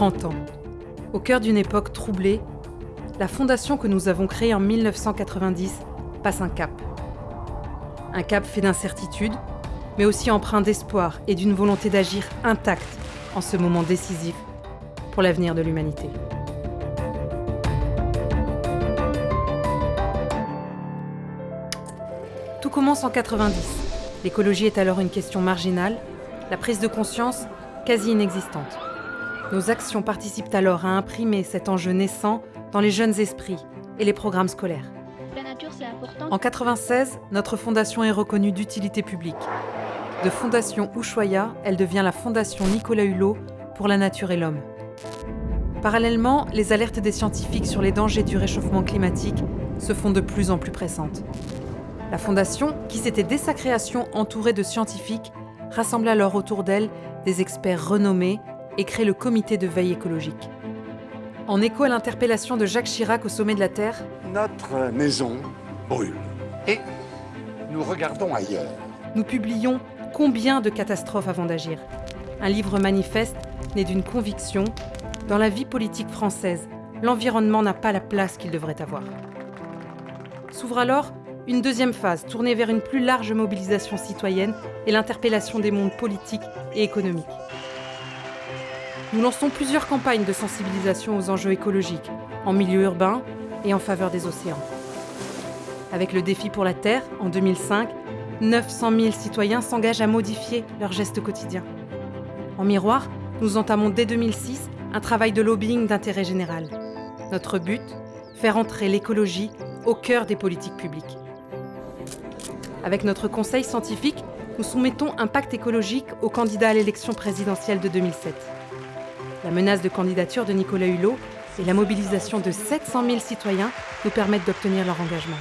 30 ans. Au cœur d'une époque troublée, la fondation que nous avons créée en 1990 passe un cap. Un cap fait d'incertitudes, mais aussi empreint d'espoir et d'une volonté d'agir intacte en ce moment décisif pour l'avenir de l'humanité. Tout commence en 90. L'écologie est alors une question marginale, la prise de conscience quasi inexistante. Nos actions participent alors à imprimer cet enjeu naissant dans les jeunes esprits et les programmes scolaires. En 96, notre fondation est reconnue d'utilité publique. De Fondation Ushuaïa, elle devient la Fondation Nicolas Hulot pour la nature et l'homme. Parallèlement, les alertes des scientifiques sur les dangers du réchauffement climatique se font de plus en plus pressantes. La Fondation, qui s'était dès sa création entourée de scientifiques, rassemble alors autour d'elle des experts renommés et crée le comité de veille écologique. En écho à l'interpellation de Jacques Chirac au sommet de la Terre, Notre maison brûle. Et nous regardons ailleurs. nous publions Combien de catastrophes avant d'agir? Un livre manifeste né d'une conviction dans la vie politique française, l'environnement n'a pas la place qu'il devrait avoir. S'ouvre alors une deuxième phase tournée vers une plus large mobilisation citoyenne et l'interpellation des mondes politiques et économiques. Nous lançons plusieurs campagnes de sensibilisation aux enjeux écologiques, en milieu urbain et en faveur des océans. Avec le défi pour la Terre, en 2005, 900 000 citoyens s'engagent à modifier leurs gestes quotidiens. En miroir, nous entamons dès 2006 un travail de lobbying d'intérêt général. Notre but Faire entrer l'écologie au cœur des politiques publiques. Avec notre conseil scientifique, nous soumettons un pacte écologique aux candidats à l'élection présidentielle de 2007. La menace de candidature de Nicolas Hulot et la mobilisation de 700 000 citoyens nous permettent d'obtenir leur engagement,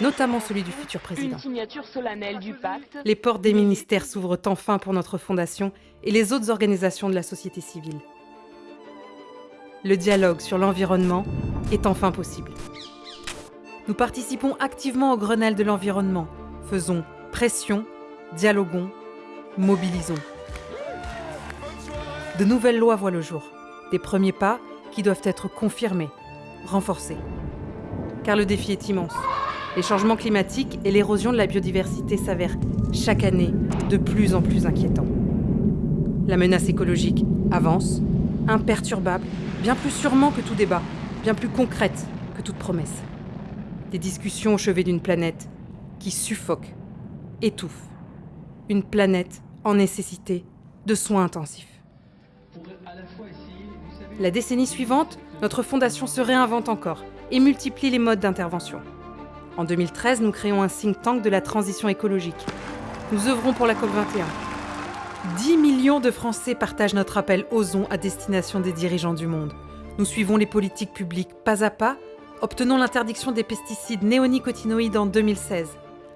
notamment celui du futur président. Une signature solennelle du pacte. Les portes des ministères s'ouvrent enfin pour notre fondation et les autres organisations de la société civile. Le dialogue sur l'environnement est enfin possible. Nous participons activement au Grenelle de l'environnement. Faisons pression, dialoguons, mobilisons. De nouvelles lois voient le jour. Des premiers pas qui doivent être confirmés, renforcés. Car le défi est immense. Les changements climatiques et l'érosion de la biodiversité s'avèrent chaque année de plus en plus inquiétants. La menace écologique avance, imperturbable, bien plus sûrement que tout débat, bien plus concrète que toute promesse. Des discussions au chevet d'une planète qui suffoque, étouffe. Une planète en nécessité de soins intensifs. La décennie suivante, notre fondation se réinvente encore et multiplie les modes d'intervention. En 2013, nous créons un think tank de la transition écologique. Nous œuvrons pour la COP21. 10 millions de Français partagent notre appel Osons à destination des dirigeants du monde. Nous suivons les politiques publiques pas à pas, obtenons l'interdiction des pesticides néonicotinoïdes en 2016.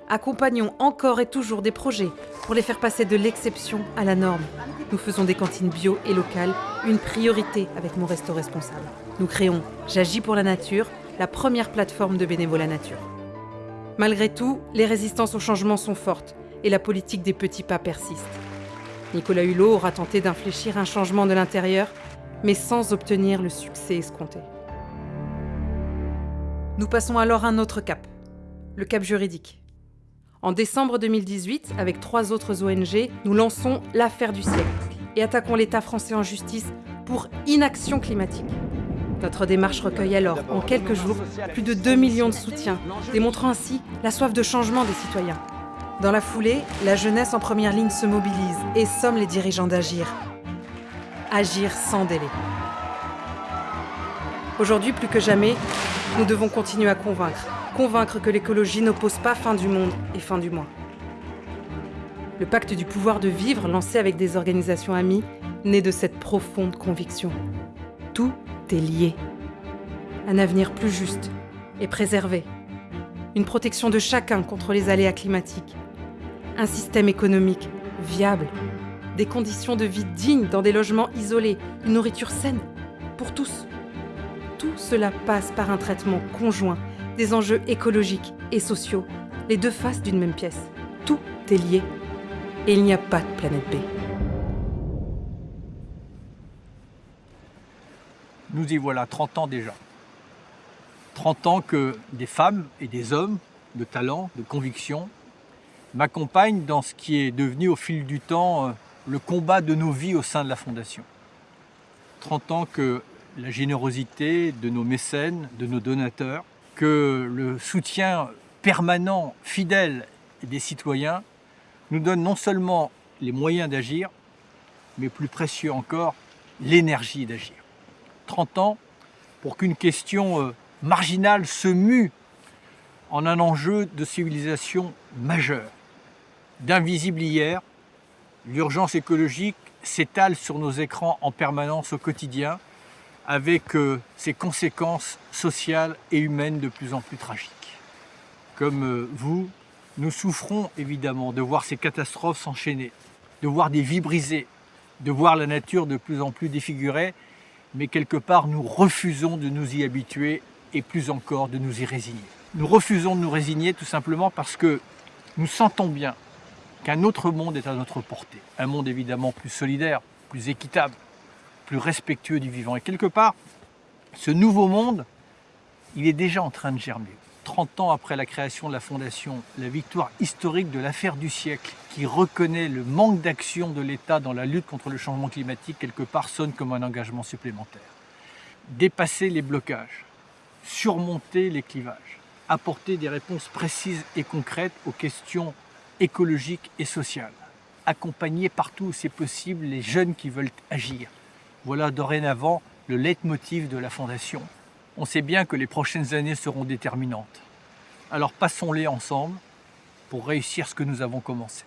Accompagnons encore et toujours des projets pour les faire passer de l'exception à la norme. Nous faisons des cantines bio et locales une priorité avec mon resto responsable. Nous créons J'agis pour la nature, la première plateforme de bénévolat nature. Malgré tout, les résistances au changement sont fortes et la politique des petits pas persiste. Nicolas Hulot aura tenté d'infléchir un changement de l'intérieur, mais sans obtenir le succès escompté. Nous passons alors à un autre cap, le cap juridique. En décembre 2018, avec trois autres ONG, nous lançons l'affaire du siècle et attaquons l'État français en justice pour inaction climatique. Notre démarche recueille alors, en quelques jours, plus de 2 millions de soutiens, démontrant ainsi la soif de changement des citoyens. Dans la foulée, la jeunesse en première ligne se mobilise et somme les dirigeants d'agir. Agir sans délai. Aujourd'hui, plus que jamais, nous devons continuer à convaincre. Convaincre que l'écologie n'oppose pas fin du monde et fin du mois. Le pacte du pouvoir de vivre, lancé avec des organisations amies, naît de cette profonde conviction. Tout est lié. Un avenir plus juste et préservé. Une protection de chacun contre les aléas climatiques. Un système économique viable. Des conditions de vie dignes dans des logements isolés. Une nourriture saine pour tous. Tout cela passe par un traitement conjoint des enjeux écologiques et sociaux, les deux faces d'une même pièce. Tout est lié. Et il n'y a pas de planète B. Nous y voilà, 30 ans déjà. 30 ans que des femmes et des hommes de talent, de conviction, m'accompagnent dans ce qui est devenu au fil du temps euh, le combat de nos vies au sein de la Fondation. 30 ans que la générosité de nos mécènes, de nos donateurs, que le soutien permanent, fidèle des citoyens nous donne non seulement les moyens d'agir, mais plus précieux encore, l'énergie d'agir. 30 ans pour qu'une question euh, marginale se mue en un enjeu de civilisation majeur. D'invisible hier, l'urgence écologique s'étale sur nos écrans en permanence au quotidien avec euh, ses conséquences sociales et humaines de plus en plus tragiques. Comme euh, vous, nous souffrons évidemment de voir ces catastrophes s'enchaîner, de voir des vies brisées, de voir la nature de plus en plus défigurée, mais quelque part nous refusons de nous y habituer et plus encore de nous y résigner. Nous refusons de nous résigner tout simplement parce que nous sentons bien qu'un autre monde est à notre portée. Un monde évidemment plus solidaire, plus équitable, plus respectueux du vivant. Et quelque part, ce nouveau monde, il est déjà en train de germer. 30 ans après la création de la Fondation, la victoire historique de l'affaire du siècle, qui reconnaît le manque d'action de l'État dans la lutte contre le changement climatique, quelque part sonne comme un engagement supplémentaire. Dépasser les blocages, surmonter les clivages, apporter des réponses précises et concrètes aux questions écologiques et sociales, accompagner partout où c'est possible les jeunes qui veulent agir. Voilà dorénavant le leitmotiv de la Fondation on sait bien que les prochaines années seront déterminantes. Alors passons-les ensemble pour réussir ce que nous avons commencé.